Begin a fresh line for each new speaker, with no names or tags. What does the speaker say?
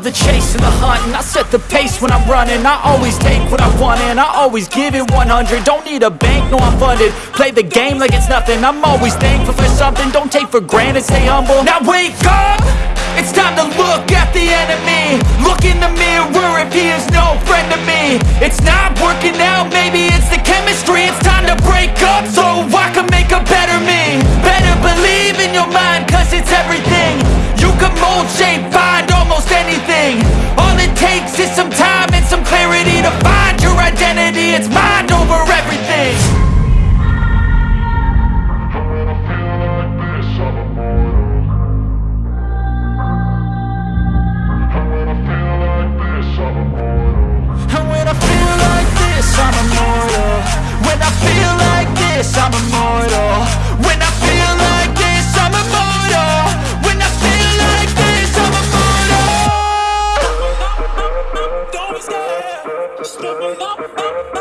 the chase and the hunting. I set the pace when I'm running. I always take what I want and I always give it 100 Don't need a bank, no I'm funded. Play the game like it's nothing. I'm always thankful for something. Don't take for granted, stay humble. Now wake up! It's time to look at the enemy. Look in the mirror if he is this, I'm immortal. When I feel like this, I'm immortal. When I feel like this, I'm immortal. Don't be scared, just open up, up.